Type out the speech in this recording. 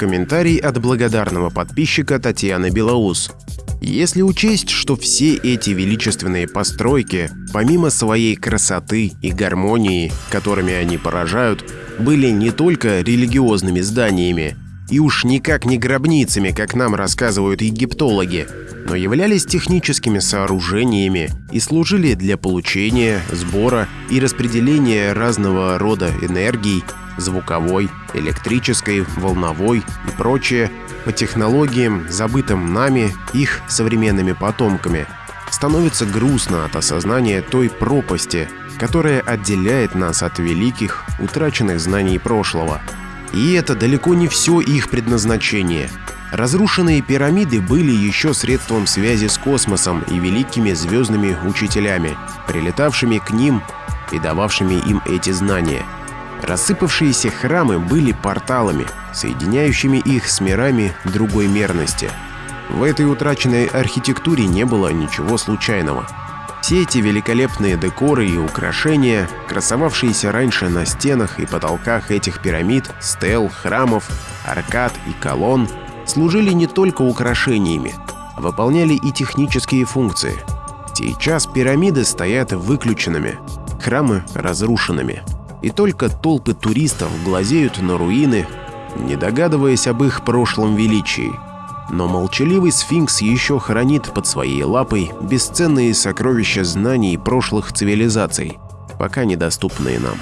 Комментарий от благодарного подписчика Татьяны Белоус. Если учесть, что все эти величественные постройки, помимо своей красоты и гармонии, которыми они поражают, были не только религиозными зданиями, и уж никак не гробницами, как нам рассказывают египтологи, но являлись техническими сооружениями и служили для получения, сбора и распределения разного рода энергий, звуковой, электрической, волновой и прочее, по технологиям, забытым нами, их современными потомками, становится грустно от осознания той пропасти, которая отделяет нас от великих, утраченных знаний прошлого. И это далеко не все их предназначение. Разрушенные пирамиды были еще средством связи с космосом и великими звездными учителями, прилетавшими к ним и дававшими им эти знания. Рассыпавшиеся храмы были порталами, соединяющими их с мирами другой мерности. В этой утраченной архитектуре не было ничего случайного. Все эти великолепные декоры и украшения, красовавшиеся раньше на стенах и потолках этих пирамид, стел, храмов, аркад и колонн, служили не только украшениями, а выполняли и технические функции. Сейчас пирамиды стоят выключенными, храмы разрушенными. И только толпы туристов глазеют на руины, не догадываясь об их прошлом величии – но молчаливый сфинкс еще хранит под своей лапой бесценные сокровища знаний прошлых цивилизаций, пока недоступные нам.